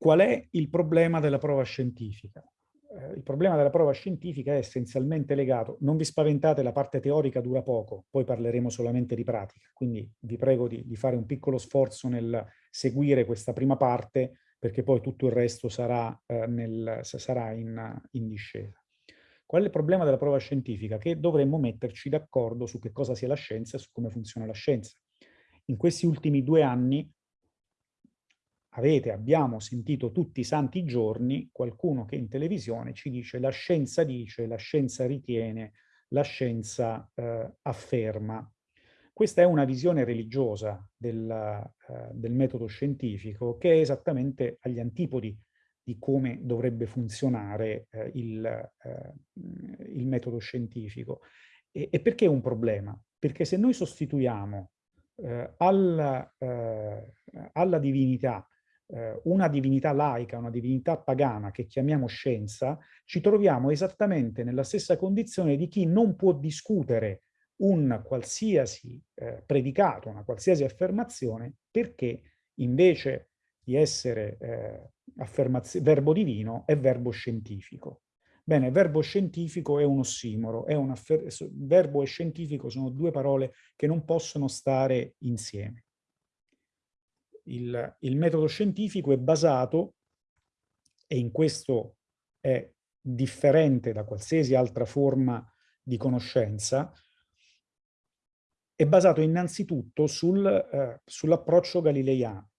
Qual è il problema della prova scientifica? Eh, il problema della prova scientifica è essenzialmente legato, non vi spaventate, la parte teorica dura poco, poi parleremo solamente di pratica, quindi vi prego di, di fare un piccolo sforzo nel seguire questa prima parte, perché poi tutto il resto sarà, eh, nel, sarà in, in discesa. Qual è il problema della prova scientifica? Che dovremmo metterci d'accordo su che cosa sia la scienza e su come funziona la scienza. In questi ultimi due anni avete, abbiamo sentito tutti i santi giorni qualcuno che in televisione ci dice la scienza dice, la scienza ritiene, la scienza eh, afferma. Questa è una visione religiosa del, eh, del, metodo scientifico che è esattamente agli antipodi di come dovrebbe funzionare eh, il, eh, il, metodo scientifico. E, e, perché è un problema? Perché se noi sostituiamo eh, alla, eh, alla divinità eh, una divinità laica, una divinità pagana che chiamiamo scienza, ci troviamo esattamente nella stessa condizione di chi non può discutere un qualsiasi eh, predicato, una qualsiasi affermazione, perché invece di essere eh, verbo divino è verbo scientifico. Bene, verbo scientifico è un ossimoro, è un verbo e scientifico sono due parole che non possono stare insieme il, il metodo scientifico è basato, e in questo è differente da qualsiasi altra forma di conoscenza, è basato innanzitutto sul, eh, sull'approccio galileiano.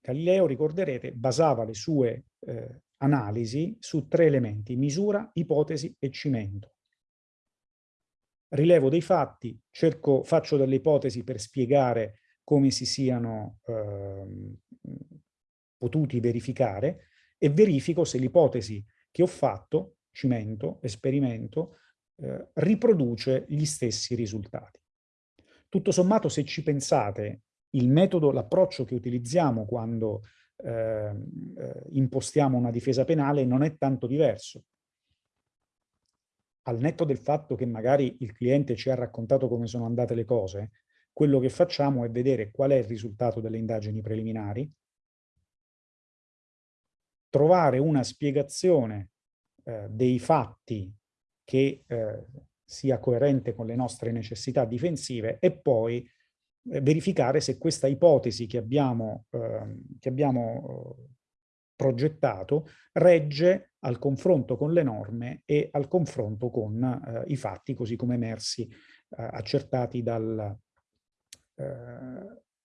Galileo, ricorderete, basava le sue eh, analisi su tre elementi, misura, ipotesi e cimento. Rilevo dei fatti, cerco, faccio delle ipotesi per spiegare come si siano eh, potuti verificare e verifico se l'ipotesi che ho fatto, cimento, esperimento, eh, riproduce gli stessi risultati. Tutto sommato, se ci pensate, il metodo, l'approccio che utilizziamo quando eh, impostiamo una difesa penale non è tanto diverso. Al netto del fatto che magari il cliente ci ha raccontato come sono andate le cose, quello che facciamo è vedere qual è il risultato delle indagini preliminari, trovare una spiegazione eh, dei fatti che eh, sia coerente con le nostre necessità difensive e poi eh, verificare se questa ipotesi che abbiamo, ehm, che abbiamo eh, progettato regge al confronto con le norme e al confronto con eh, i fatti così come emersi, eh, accertati dal,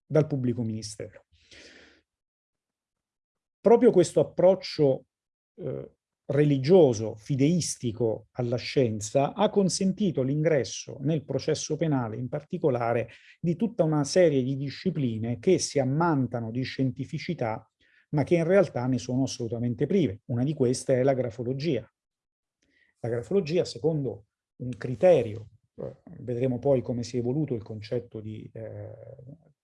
dal pubblico ministero. Proprio questo approccio eh, religioso, fideistico alla scienza ha consentito l'ingresso nel processo penale in particolare di tutta una serie di discipline che si ammantano di scientificità ma che in realtà ne sono assolutamente prive. Una di queste è la grafologia. La grafologia, secondo un criterio vedremo poi come si è evoluto il concetto di, eh,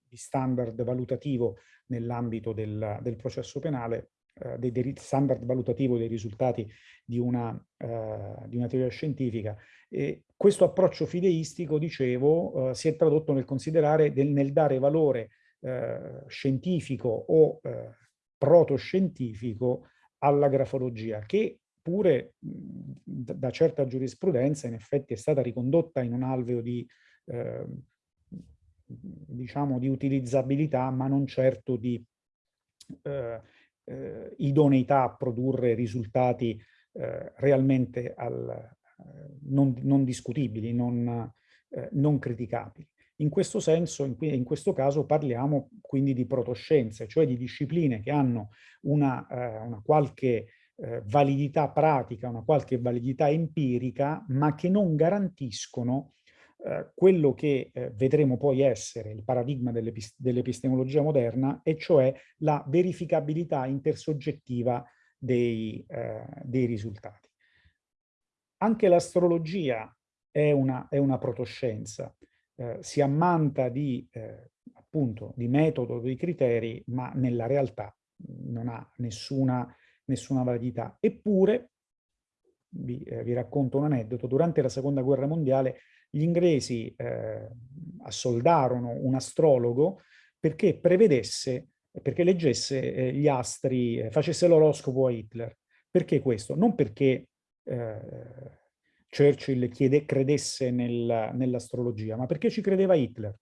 di standard valutativo nell'ambito del, del, processo penale, eh, dei, dei, standard valutativo dei risultati di una, eh, di una teoria scientifica. E questo approccio fideistico, dicevo, eh, si è tradotto nel considerare, del, nel dare valore eh, scientifico o eh, protoscientifico alla grafologia, che pure da certa giurisprudenza in effetti è stata ricondotta in un alveo di, eh, diciamo, di utilizzabilità, ma non certo di eh, eh, idoneità a produrre risultati eh, realmente al, eh, non, non, discutibili, non, eh, non, criticabili. In questo senso, in, in, questo caso, parliamo quindi di protoscienze, cioè di discipline che hanno una, una qualche eh, validità pratica, una qualche validità empirica, ma che non garantiscono eh, quello che eh, vedremo poi essere il paradigma dell'epistemologia moderna, e cioè la verificabilità intersoggettiva dei, eh, dei risultati. Anche l'astrologia è una, è una protoscienza, si ammanta di, appunto, di metodo, di criteri, ma nella realtà non ha nessuna nessuna validità. Eppure, vi, eh, vi racconto un aneddoto, durante la seconda guerra mondiale gli inglesi eh, assoldarono un astrologo perché prevedesse perché leggesse eh, gli astri, eh, facesse l'oroscopo a Hitler. Perché questo? Non perché eh, Churchill chiede, credesse nel, nell'astrologia, ma perché ci credeva Hitler.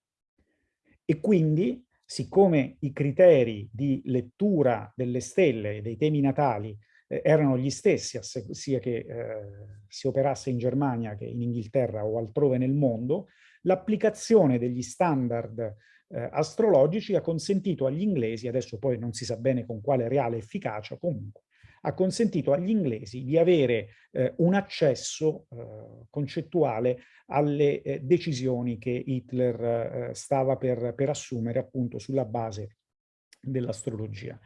E quindi, siccome i criteri di lettura delle stelle e dei temi natali eh, erano gli stessi, sia che eh, si operasse in Germania che in Inghilterra o altrove nel mondo, l'applicazione degli standard eh, astrologici ha consentito agli inglesi, adesso poi non si sa bene con quale reale efficacia comunque, ha consentito agli inglesi di avere eh, un accesso eh, concettuale alle eh, decisioni che Hitler eh, stava per, per assumere appunto sulla base dell'astrologia.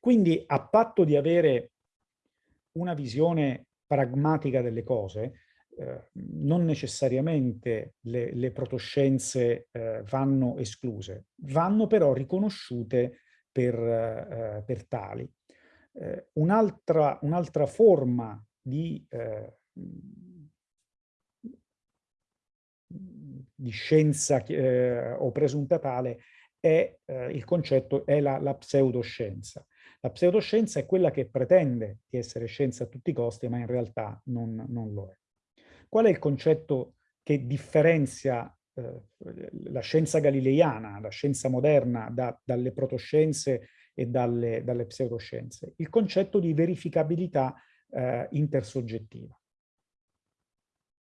Quindi a patto di avere una visione pragmatica delle cose, eh, non necessariamente le, le protoscienze eh, vanno escluse, vanno però riconosciute per, eh, per tali. Eh, un'altra un forma di, eh, di scienza eh, o presunta tale è eh, il concetto, è la, la pseudoscienza. La pseudoscienza è quella che pretende di essere scienza a tutti i costi, ma in realtà non, non lo è. Qual è il concetto che differenzia eh, la scienza galileiana, la scienza moderna, da, dalle protoscienze e dalle, dalle pseudoscienze, il concetto di verificabilità eh, intersoggettiva.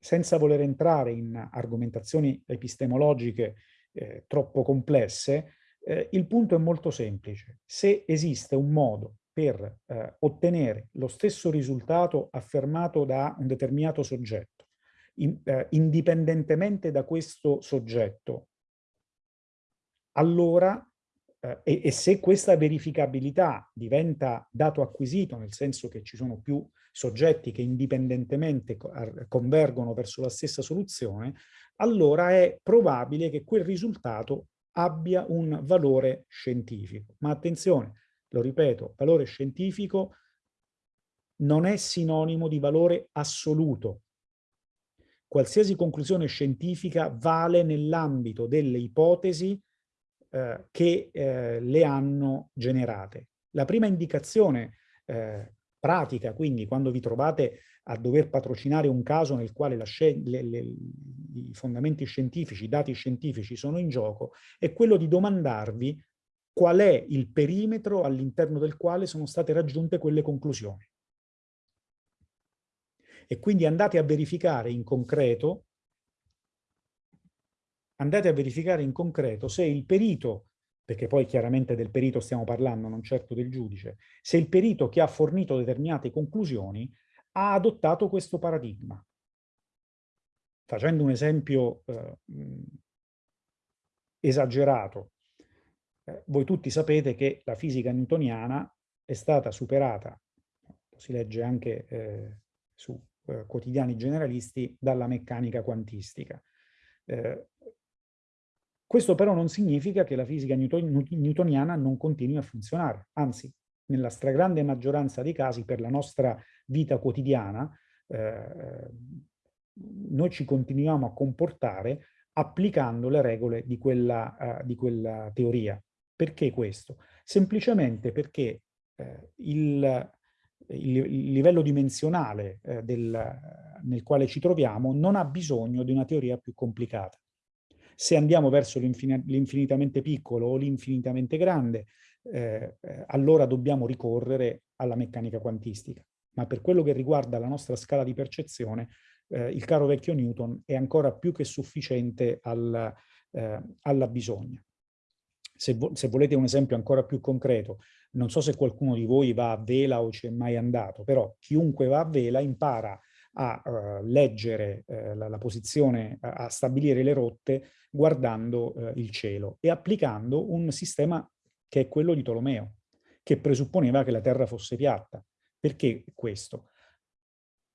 Senza voler entrare in argomentazioni epistemologiche eh, troppo complesse, eh, il punto è molto semplice. Se esiste un modo per eh, ottenere lo stesso risultato affermato da un determinato soggetto, in, eh, indipendentemente da questo soggetto, allora eh, e, e, se questa verificabilità diventa dato acquisito, nel senso che ci sono più soggetti che indipendentemente convergono verso la stessa soluzione, allora è probabile che quel risultato abbia un valore scientifico. Ma attenzione, lo ripeto, valore scientifico non è sinonimo di valore assoluto. Qualsiasi conclusione scientifica vale nell'ambito delle ipotesi eh, che eh, le hanno generate. La prima indicazione eh, pratica, quindi quando vi trovate a dover patrocinare un caso nel quale le, le, i fondamenti scientifici, i dati scientifici sono in gioco, è quello di domandarvi qual è il perimetro all'interno del quale sono state raggiunte quelle conclusioni. E quindi andate a verificare in concreto andate a verificare in concreto se il perito, perché poi chiaramente del perito stiamo parlando, non certo del giudice, se il perito che ha fornito determinate conclusioni ha adottato questo paradigma. Facendo un esempio eh, esagerato, eh, voi tutti sapete che la fisica newtoniana è stata superata, lo si legge anche eh, su eh, quotidiani generalisti, dalla meccanica quantistica. Eh, questo però non significa che la fisica newton newtoniana non continui a funzionare, anzi, nella stragrande maggioranza dei casi per la nostra vita quotidiana eh, noi ci continuiamo a comportare applicando le regole di quella, uh, di quella teoria. Perché questo? Semplicemente perché eh, il, il, il, livello dimensionale eh, del, nel quale ci troviamo non ha bisogno di una teoria più complicata. Se andiamo verso l'infinitamente piccolo o l'infinitamente grande, eh, eh, allora dobbiamo ricorrere alla meccanica quantistica. Ma per quello che riguarda la nostra scala di percezione, eh, il caro vecchio Newton è ancora più che sufficiente al, eh, alla bisogna. Se, vo se, volete un esempio ancora più concreto, non so se qualcuno di voi va a vela o ci è mai andato, però chiunque va a vela impara a uh, leggere uh, la, la, posizione, a, a, stabilire le rotte guardando uh, il cielo e applicando un sistema che è quello di Tolomeo, che presupponeva che la Terra fosse piatta. Perché questo?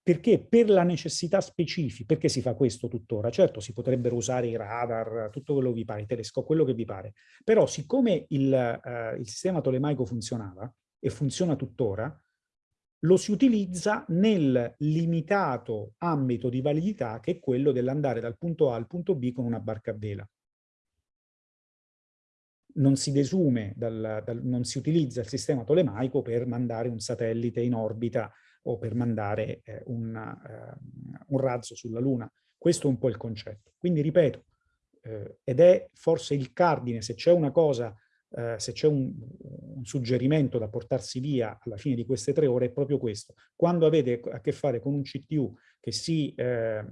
Perché per la necessità specifica, perché si fa questo tuttora? Certo, si potrebbero usare i radar, tutto quello che vi pare, i telescopi, quello che vi pare, però siccome il, il sistema tolemaico funzionava, e funziona tuttora, lo si utilizza nel limitato ambito di validità che è quello dell'andare dal punto A al punto B con una barca a vela. non si desume, dal, dal, non si utilizza il sistema tolemaico per mandare un satellite in orbita o per mandare eh, un, eh, un, razzo sulla Luna. Questo è un po' il concetto. Quindi ripeto, eh, ed è forse il cardine, se c'è una cosa, eh, se c'è un, un, suggerimento da portarsi via alla fine di queste tre ore, è proprio questo. Quando avete a che fare con un CTU che si eh,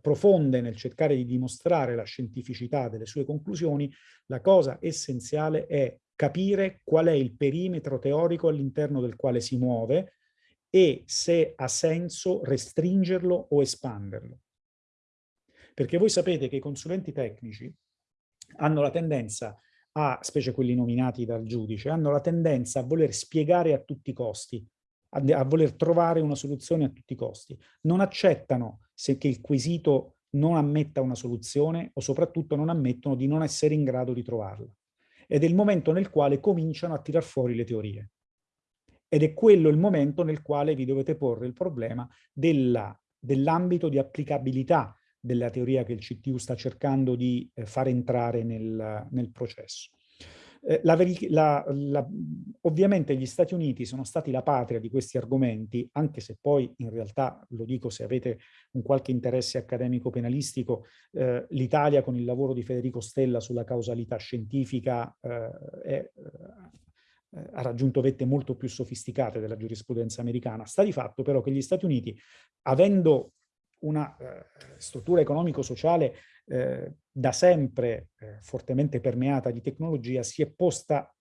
profonde nel cercare di dimostrare la scientificità delle sue conclusioni, la cosa essenziale è capire qual è il perimetro teorico all'interno del quale si muove e se ha senso restringerlo o espanderlo. Perché voi sapete che i consulenti tecnici hanno la tendenza a, specie quelli nominati dal giudice, hanno la tendenza a voler spiegare a tutti i costi a, a voler trovare una soluzione a tutti i costi. Non accettano se che il quesito non ammetta una soluzione o soprattutto non ammettono di non essere in grado di trovarla. Ed è il momento nel quale cominciano a tirar fuori le teorie. Ed è quello il momento nel quale vi dovete porre il problema dell'ambito di applicabilità della teoria che il CTU sta cercando di eh, far entrare nel, nel processo. Eh, la la, la, ovviamente gli Stati Uniti sono stati la patria di questi argomenti, anche se poi in realtà, lo dico se avete un qualche interesse accademico penalistico, eh, l'Italia con il lavoro di Federico Stella sulla causalità scientifica eh, è, eh, ha raggiunto vette molto più sofisticate della giurisprudenza americana. Sta di fatto però che gli Stati Uniti, avendo una eh, struttura economico-sociale eh, da sempre eh, fortemente permeata di tecnologia, si è posta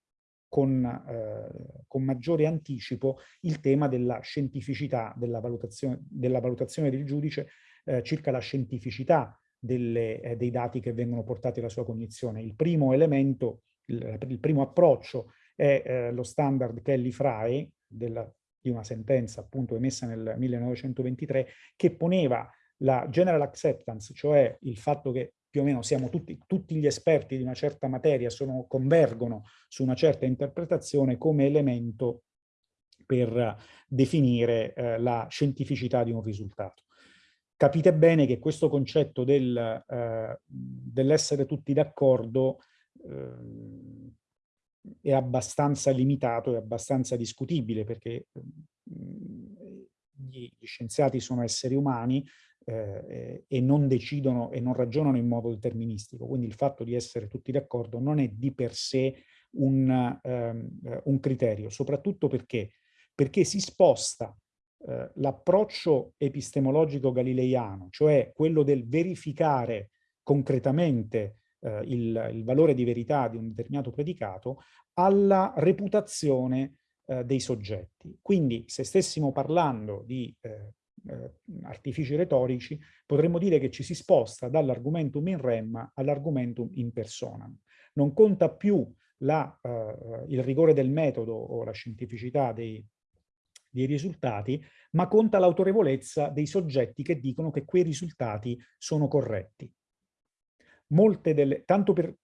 con, eh, con, maggiore anticipo il tema della scientificità, della valutazione, della valutazione del giudice eh, circa la scientificità delle, eh, dei dati che vengono portati alla sua cognizione. Il primo elemento, il, il primo approccio è lo standard Kelly-Fry di una sentenza appunto emessa nel 1923 che poneva la general acceptance, cioè il fatto che più o meno siamo tutti, tutti gli esperti di una certa materia, sono, convergono su una certa interpretazione come elemento per definire eh, la scientificità di un risultato. Capite bene che questo concetto del, eh, dell'essere tutti d'accordo eh, è abbastanza limitato, è abbastanza discutibile perché gli, gli scienziati sono esseri umani, eh, e non decidono e non ragionano in modo deterministico. Quindi il fatto di essere tutti d'accordo non è di per sé un, um, un criterio, soprattutto perché, perché si sposta eh, l'approccio epistemologico galileiano, cioè quello del verificare concretamente eh, il, il, valore di verità di un determinato predicato, alla reputazione eh, dei soggetti. Quindi se stessimo parlando di eh, eh, artifici retorici, potremmo dire che ci si sposta dall'argumentum in rem all'argumentum in persona. Non conta più la, eh, il rigore del metodo o la scientificità dei, dei risultati, ma conta l'autorevolezza dei soggetti che dicono che quei risultati sono corretti. Molte delle, tanto per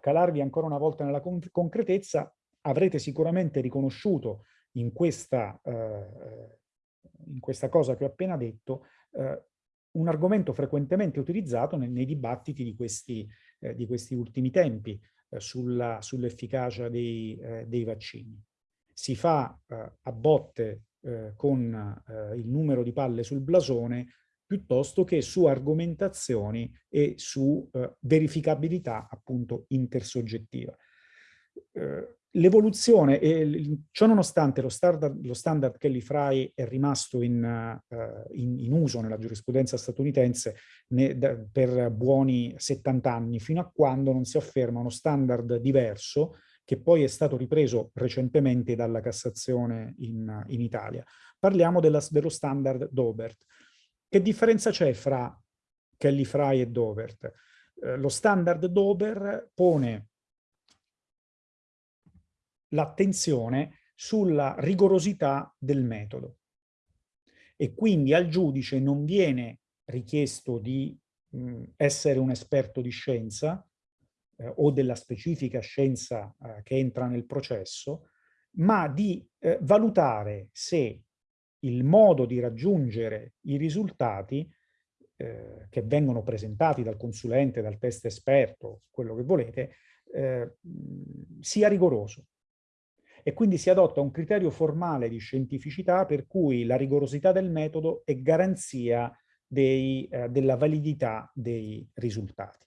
calarvi ancora una volta nella concretezza, avrete sicuramente riconosciuto in questa eh, in questa cosa che ho appena detto, eh, un argomento frequentemente utilizzato nei, nei dibattiti di questi, eh, di questi, ultimi tempi eh, sull'efficacia sull dei, eh, dei, vaccini. Si fa eh, a botte con il numero di palle sul blasone piuttosto che su argomentazioni e su verificabilità appunto intersoggettiva. L'evoluzione, ciò nonostante lo standard, lo standard Kelly Fry è rimasto in, uh, in, in, uso nella giurisprudenza statunitense ne, da, per buoni 70 anni, fino a quando non si afferma uno standard diverso che poi è stato ripreso recentemente dalla Cassazione in, in Italia. Parliamo della, dello standard Dobert. Che differenza c'è fra Kelly Fry e Dobert? Eh, lo standard Dober pone l'attenzione sulla rigorosità del metodo. E quindi al giudice non viene richiesto di mh, essere un esperto di scienza eh, o della specifica scienza eh, che entra nel processo, ma di eh, valutare se il modo di raggiungere i risultati eh, che vengono presentati dal consulente, dal test esperto, quello che volete, eh, sia rigoroso. E quindi si adotta un criterio formale di scientificità per cui la rigorosità del metodo è garanzia dei, eh, della validità dei risultati.